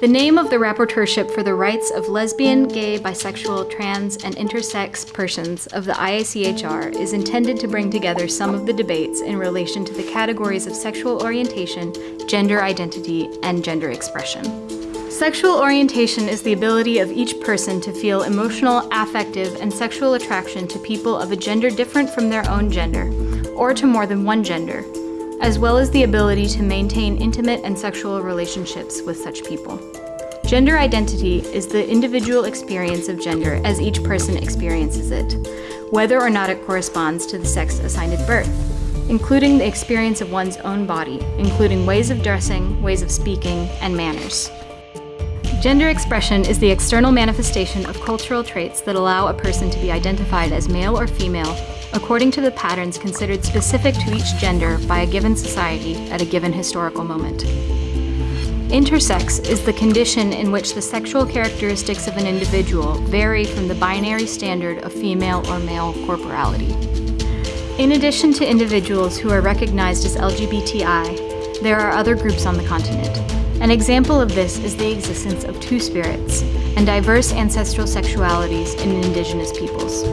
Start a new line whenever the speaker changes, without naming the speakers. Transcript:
The name of the rapporteurship for the rights of lesbian, gay, bisexual, trans, and intersex persons of the IACHR is intended to bring together some of the debates in relation to the categories of sexual orientation, gender identity, and gender expression. Sexual orientation is the ability of each person to feel emotional, affective, and sexual attraction to people of a gender different from their own gender, or to more than one gender, as well as the ability to maintain intimate and sexual relationships with such people. Gender identity is the individual experience of gender as each person experiences it, whether or not it corresponds to the sex assigned at birth, including the experience of one's own body, including ways of dressing, ways of speaking, and manners. Gender expression is the external manifestation of cultural traits that allow a person to be identified as male or female according to the patterns considered specific to each gender by a given society at a given historical moment. Intersex is the condition in which the sexual characteristics of an individual vary from the binary standard of female or male corporality. In addition to individuals who are recognized as LGBTI, there are other groups on the continent. An example of this is the existence of two-spirits and diverse ancestral sexualities in indigenous peoples.